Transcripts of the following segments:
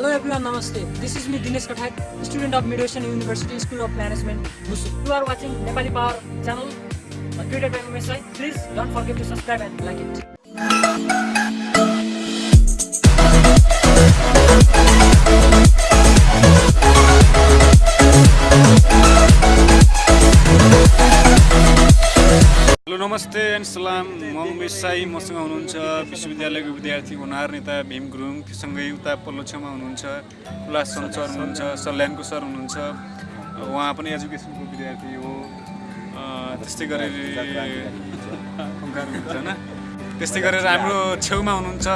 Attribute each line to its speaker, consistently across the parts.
Speaker 1: Hello everyone, Namaste. This is me Dinesh Kathak, student of Midwestern University School of Management, Musu. You are watching Nepali Power channel, created by MSI. Please don't forget to subscribe and like it.
Speaker 2: नमस्ते and सलाम। म उमेश साई मसँग हुनुहुन्छ विश्वविद्यालयको विद्यार्थी हुनार नेता भीम गुरुङ। त्योसँगै उता पल्लो छेउमा हुनुहुन्छ सन सर हुनुहुन्छ सल्यानको सर हुनुहुन्छ। उहाँ पनि एजुकेसनको विद्यार्थी हो। त्यस्तै गरेर हुनुहुन्छ होइन। त्यस्तै गरेर हाम्रो छेउमा हुनुहुन्छ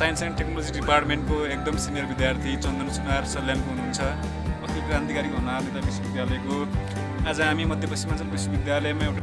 Speaker 2: साइन्स एन्ड टेक्नोलोजी डिपार्टमेन्टको एकदम सिनियर विद्यार्थी चन्दन सुनार सल्यानको हुनुहुन्छ। अखिल क्रान्तिकारी हुनार नेता विश्वविद्यालयको। आज हामी मध्यपश्चिमाञ्चल विश्वविद्यालयमा एउटा